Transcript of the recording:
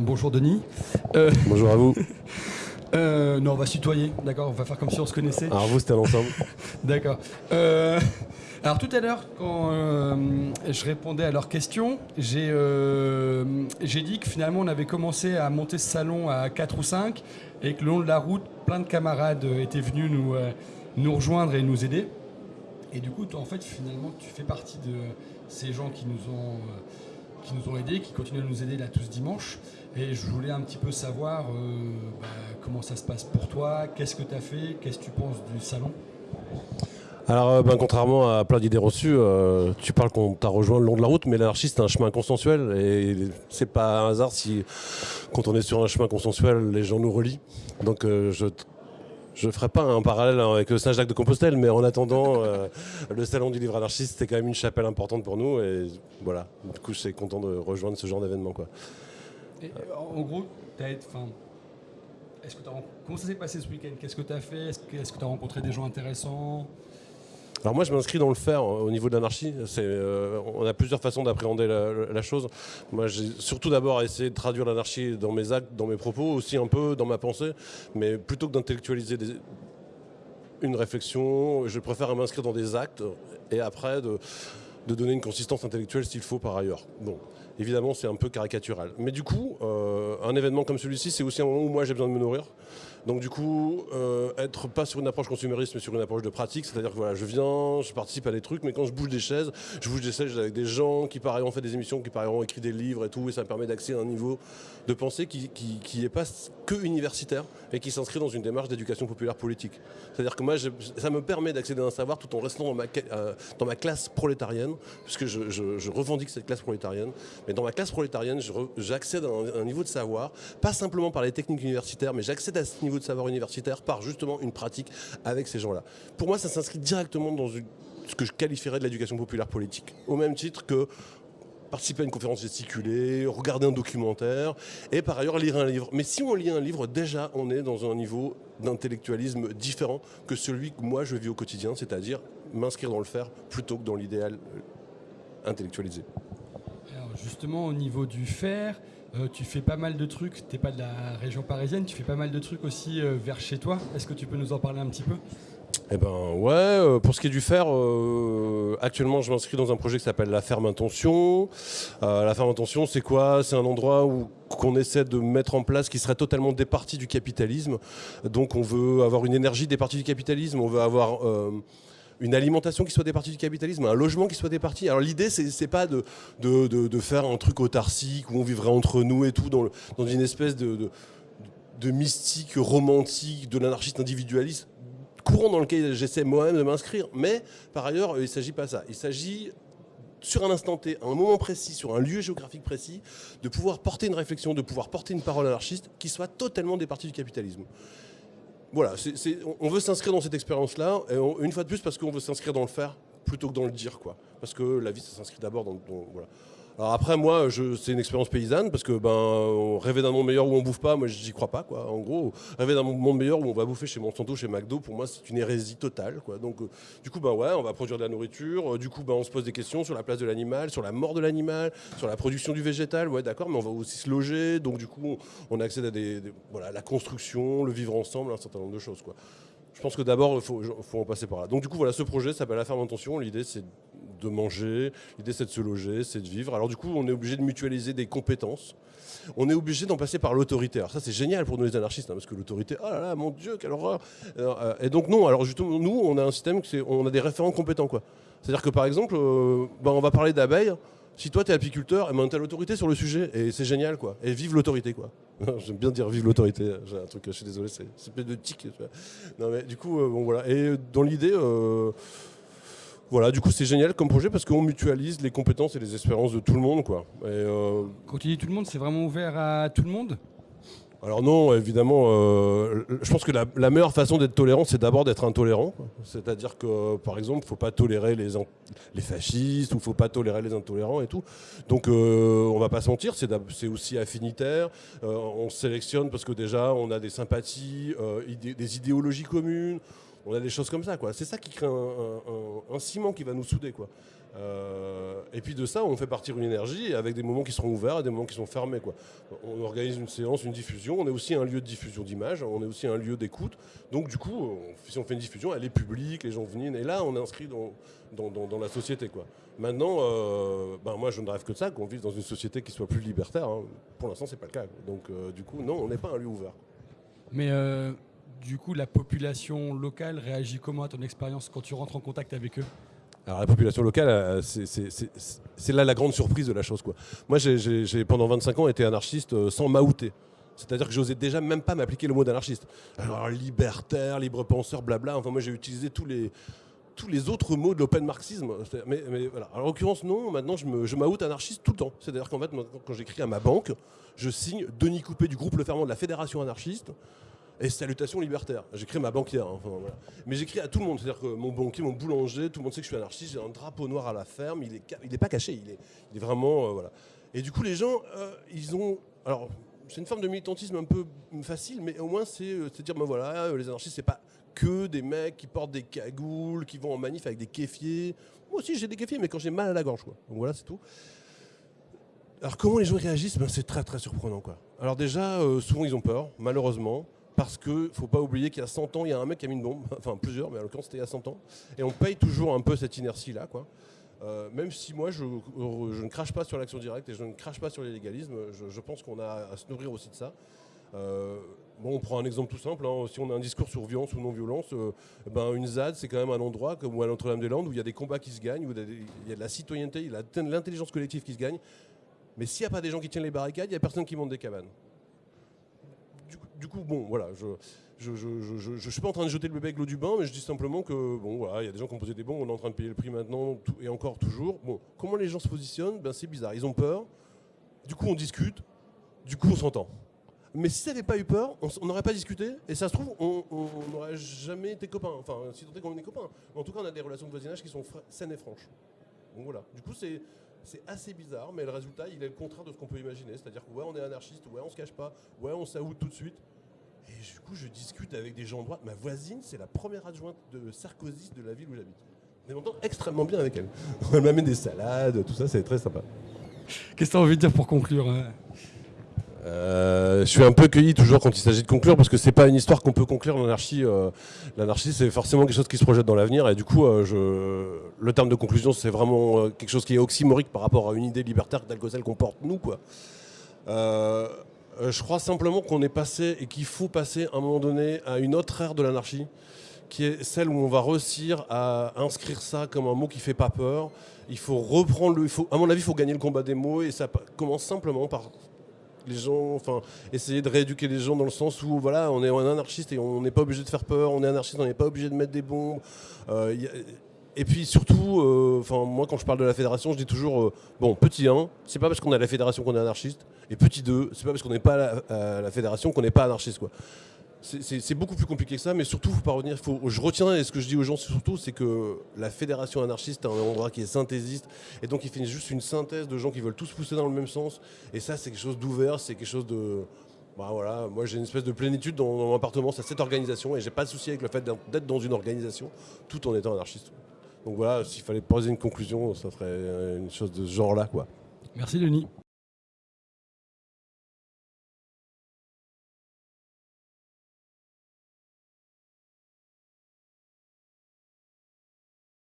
Bonjour Denis. Euh, Bonjour à vous. Euh, non, on va se tutoyer, d'accord On va faire comme si on se connaissait. Alors vous, c'était l'ensemble. d'accord. Euh, alors tout à l'heure, quand je répondais à leurs questions, j'ai dit que finalement on avait commencé à monter ce salon à 4 ou 5 et que le long de la route, plein de camarades étaient venus nous, nous rejoindre et nous aider. Et du coup, toi, en fait, finalement, tu fais partie de ces gens qui nous ont qui nous ont aidés, qui continuent à nous aider là tous dimanche. Et je voulais un petit peu savoir euh, bah, comment ça se passe pour toi, qu'est-ce que tu as fait, qu'est-ce que tu penses du salon? Alors, euh, ben, contrairement à plein d'idées reçues, euh, tu parles qu'on t'a rejoint le long de la route, mais l'anarchie c'est un chemin consensuel et c'est pas un hasard si, quand on est sur un chemin consensuel, les gens nous relient. Donc, je je ne ferai pas un parallèle avec Saint-Jacques de Compostelle, mais en attendant, euh, le salon du livre anarchiste, c'était quand même une chapelle importante pour nous. Et voilà, du coup, je suis content de rejoindre ce genre d'événement. Quoi. en gros, comment ça s'est passé ce week-end? Qu'est-ce que tu as fait? Est-ce que tu as rencontré des gens intéressants? Alors moi, je m'inscris dans le faire hein, au niveau de l'anarchie. Euh, on a plusieurs façons d'appréhender la, chose. Moi, j'ai surtout d'abord essayé de traduire l'anarchie dans mes actes, dans mes propos, aussi un peu dans ma pensée. Mais plutôt que d'intellectualiser une réflexion, je préfère m'inscrire dans des actes et après de, donner une consistance intellectuelle s'il faut par ailleurs. Bon, évidemment, c'est un peu caricatural. Mais du coup, euh, un événement comme celui-ci, c'est aussi un moment où moi j'ai besoin de me nourrir. Donc du coup, euh, être pas sur une approche consumériste, mais sur une approche de pratique, c'est-à-dire que voilà, je viens, je participe à des trucs, mais quand je bouge des chaises, je bouge des chaises avec des gens qui par ailleurs ont fait des émissions, qui par ailleurs ont écrit des livres et tout, et ça me permet d'accéder à un niveau de pensée qui, qui, est pas que universitaire, et qui s'inscrit dans une démarche d'éducation populaire politique. C'est-à-dire que moi, ça me permet d'accéder à un savoir tout en restant dans ma, euh, dans ma classe prolétarienne, puisque je, je, revendique cette classe prolétarienne, mais dans ma classe prolétarienne, j'accède à un niveau de savoir, pas simplement par les techniques universitaires, mais j'accède à ce niveau de savoir universitaire par justement une pratique avec ces gens-là. Pour moi, ça s'inscrit directement dans ce que je qualifierais de l'éducation populaire politique. Au même titre que participer à une conférence gesticulée, regarder un documentaire et par ailleurs lire un livre. Mais si on lit un livre, déjà on est dans un niveau d'intellectualisme différent que celui que moi je vis au quotidien, c'est-à-dire m'inscrire dans le faire plutôt que dans l'idéal intellectualisé. Alors justement au niveau du faire, euh, tu fais pas mal de trucs, tu n'es pas de la région parisienne, tu fais pas mal de trucs aussi euh, vers chez toi. Est-ce que tu peux nous en parler un petit peu? Eh ben ouais, euh, pour ce qui est du fer, actuellement je m'inscris dans un projet qui s'appelle la ferme intention. la ferme intention c'est quoi? C'est un endroit où qu'on essaie de mettre en place qui serait totalement départi du capitalisme. Donc on veut avoir une énergie départie du capitalisme, on veut avoir une alimentation qui soit départie du capitalisme, un logement qui soit départi. Alors l'idée, c'est pas de, de, faire un truc autarcique où on vivrait entre nous et tout, dans, dans une espèce de, de, mystique romantique de l'anarchiste individualiste courant dans lequel j'essaie moi-même de m'inscrire. Mais par ailleurs, il ne s'agit pas ça. Il s'agit sur un instant T, à un moment précis, sur un lieu géographique précis, de pouvoir porter une réflexion, de pouvoir porter une parole anarchiste qui soit totalement départie du capitalisme voilà, on veut s'inscrire dans cette expérience-là, une fois de plus parce qu'on veut s'inscrire dans le faire plutôt que dans le dire, quoi. Parce que la vie, ça s'inscrit d'abord dans, voilà. Alors après, moi, c'est une expérience paysanne parce que ben, rêver d'un monde meilleur où on bouffe pas, moi, j'y crois pas, quoi. En gros, rêver d'un monde meilleur où on va bouffer chez Monsanto, chez McDo, pour moi, c'est une hérésie totale, quoi. Donc, euh, du coup, ben ouais, on va produire de la nourriture. Euh, du coup, ben, on se pose des questions sur la place de l'animal, sur la mort de l'animal, sur la production du végétal. Ouais, d'accord, mais on va aussi se loger. Donc, du coup, on accède à des, voilà, la construction, le vivre ensemble, un certain nombre de choses, quoi. Je pense que d'abord, il faut, faut, en passer par là. Donc, du coup, voilà, ce projet s'appelle La Ferme Intention. L'idée, c'est de manger, l'idée c'est de se loger, c'est de vivre. Alors du coup, on est obligé de mutualiser des compétences. On est obligé d'en passer par l'autorité. Alors ça, c'est génial pour nous les anarchistes, hein, parce que l'autorité, oh là là, mon Dieu, quelle horreur euh, Et donc non, alors justement, nous, on a un système, on a des référents compétents. quoi. C'est-à-dire que par exemple, euh, ben, on va parler d'abeilles, si toi tu es apiculteur, eh ben, tu as l'autorité sur le sujet et c'est génial quoi. Et vive l'autorité quoi. J'aime bien dire vive l'autorité, j'ai un truc, je suis désolé, c'est peut de tic. Non mais du coup, euh, bon voilà. Et dans l'idée, voilà, du coup, c'est génial comme projet parce qu'on mutualise les compétences et les espérances de tout le monde. Quoi. Euh, Quand tu dis tout le monde, c'est vraiment ouvert à tout le monde? Alors non, évidemment, euh, je pense que la, meilleure façon d'être tolérant, c'est d'abord d'être intolérant. C'est-à-dire que, par exemple, il ne faut pas tolérer les, les fascistes ou il ne faut pas tolérer les intolérants et tout. Donc, euh, on ne va pas sentir, c'est aussi affinitaire. on sélectionne parce que déjà, on a des sympathies, des idéologies communes on a des choses comme ça, quoi. C'est ça qui crée un, ciment qui va nous souder, quoi. Euh, et puis de ça, on fait partir une énergie avec des moments qui seront ouverts et des moments qui sont fermés. Quoi. On organise une séance, une diffusion. On est aussi un lieu de diffusion d'images. On est aussi un lieu d'écoute. Donc du coup, si on fait une diffusion, elle est publique, les gens viennent. Et là, on est inscrit dans, dans, la société. Quoi. Maintenant, euh, ben moi, je ne rêve que de ça, qu'on vive dans une société qui soit plus libertaire. Hein. Pour l'instant, c'est pas le cas. Donc euh, du coup, non, on n'est pas un lieu ouvert. Mais du coup, la population locale réagit comment à ton expérience quand tu rentres en contact avec eux? Alors la population locale, euh, c'est là la grande surprise de la chose. Moi, j'ai pendant 25 ans été anarchiste euh, sans m'outer. C'est-à-dire que j'osais déjà même pas m'appliquer le mot d'anarchiste. Alors libertaire, libre penseur, blabla. Enfin, moi, j'ai utilisé tous les, autres mots de l'open marxisme. Mais, voilà. En l'occurrence, non. Maintenant, je m'oute je anarchiste tout le temps. C'est-à-dire qu'en fait, quand j'écris à ma banque, je signe Denis Coupé du groupe Le Ferment de la Fédération anarchiste et salutations libertaires. J'écris ma banquière. Hein, Mais j'écris à tout le monde. C'est-à-dire que mon banquier, mon boulanger, tout le monde sait que je suis anarchiste. J'ai un drapeau noir à la ferme. Il n'est il est pas caché. Il est, il est vraiment. Euh, voilà. Et du coup, les gens, euh, ils ont. Alors, c'est une forme de militantisme un peu facile, mais au moins, c'est euh, dire ben voilà, les anarchistes, c'est pas que des mecs qui portent des cagoules, qui vont en manif avec des kéfiers. Moi aussi, j'ai des kéfiers, mais quand j'ai mal à la gorge. Quoi. Donc voilà, c'est tout. Alors, comment les gens réagissent? Ben, C'est très, très surprenant. Quoi. Alors, déjà, souvent, ils ont peur, malheureusement parce qu'il ne faut pas oublier qu'il y a 100 ans, il y a un mec qui a mis une bombe, enfin plusieurs, mais en l'occurrence c'était il y a 100 ans, et on paye toujours un peu cette inertie-là. quoi. Euh, même si moi je, ne crache pas sur l'action directe et je ne crache pas sur l'illégalisme, je, pense qu'on a à se nourrir aussi de ça. Euh, bon, on prend un exemple tout simple, hein. si on a un discours sur violence ou non-violence, euh, ben une ZAD c'est quand même un endroit comme à Notre-Dame-des-Landes où il y a des combats qui se gagnent, où il y a de la citoyenneté, de l'intelligence collective qui se gagne. Mais s'il n'y a pas des gens qui tiennent les barricades, il n'y a personne qui monte des cabanes du coup, bon, voilà, je je, suis pas en train de jeter le bébé avec l'eau du bain, mais je dis simplement que bon, voilà, il y a des gens qui ont posé des bons, on est en train de payer le prix maintenant et encore toujours. Bon, comment les gens se positionnent? Ben c'est bizarre, ils ont peur. Du coup, on discute. Du coup, on s'entend. Mais si ça n'avait pas eu peur, on n'aurait pas discuté, et ça se trouve, on n'aurait jamais été copains. Enfin, si tant est qu'on est copains. en tout cas, on a des relations de voisinage qui sont saines et franches. Donc voilà. Du coup, c'est c'est assez bizarre, mais le résultat, il est le contraire de ce qu'on peut imaginer. C'est-à-dire que ouais, on est anarchiste, ouais, on se cache pas, ouais, on s'aoute tout de suite. Et du coup, je discute avec des gens de droite. Ma voisine, c'est la première adjointe de Sarkozy de la ville où j'habite. Je m'entend extrêmement bien avec elle. Elle m'amène des salades, tout ça, c'est très sympa. Qu'est-ce que tu as envie de dire pour conclure hein? Euh, je suis un peu cueilli toujours quand il s'agit de conclure parce que c'est pas une histoire qu'on peut conclure l'anarchie. Euh, l'anarchie c'est forcément quelque chose qui se projette dans l'avenir et du coup euh, le terme de conclusion c'est vraiment quelque chose qui est oxymorique par rapport à une idée libertaire telle que celle qu'on porte nous quoi. je crois simplement qu'on est passé et qu'il faut passer à un moment donné à une autre ère de l'anarchie qui est celle où on va réussir à inscrire ça comme un mot qui fait pas peur. Il faut reprendre le, à mon avis, il faut gagner le combat des mots et ça commence simplement par les gens, enfin, essayer de rééduquer les gens dans le sens où voilà, on est un anarchiste et on n'est pas obligé de faire peur, on est anarchiste, on n'est pas obligé de mettre des bombes. Euh, et puis surtout, euh, moi quand je parle de la fédération, je dis toujours, euh, bon, petit 1, c'est pas parce qu'on à la fédération qu'on est anarchiste, et petit 2, c'est pas parce qu'on n'est pas à la, la fédération qu'on n'est pas anarchiste, quoi c'est beaucoup plus compliqué que ça, mais surtout, faut pas revenir. Faut, je retiens, et ce que je dis aux gens surtout, c'est que la fédération anarchiste est un endroit qui est synthésiste, et donc il fait juste une synthèse de gens qui veulent tous pousser dans le même sens. Et ça, c'est quelque chose d'ouvert, c'est quelque chose de. Bah voilà, moi j'ai une espèce de plénitude dans, mon appartement, c'est cette organisation, et j'ai pas de souci avec le fait d'être dans une organisation, tout en étant anarchiste. Donc voilà, s'il fallait poser une conclusion, ça ferait une chose de ce genre-là, quoi. Merci Denis.